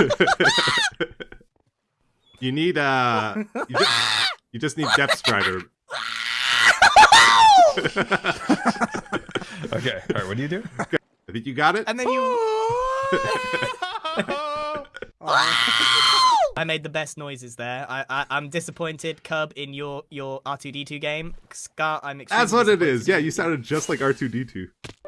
you need uh, you just, you just need Death Strider. Okay. All right. What do you do? I think you got it. And then you. I made the best noises there. I, I I'm disappointed, Cub, in your your R2D2 game. Scar, I'm That's what it is. Yeah, you sounded just like R2D2.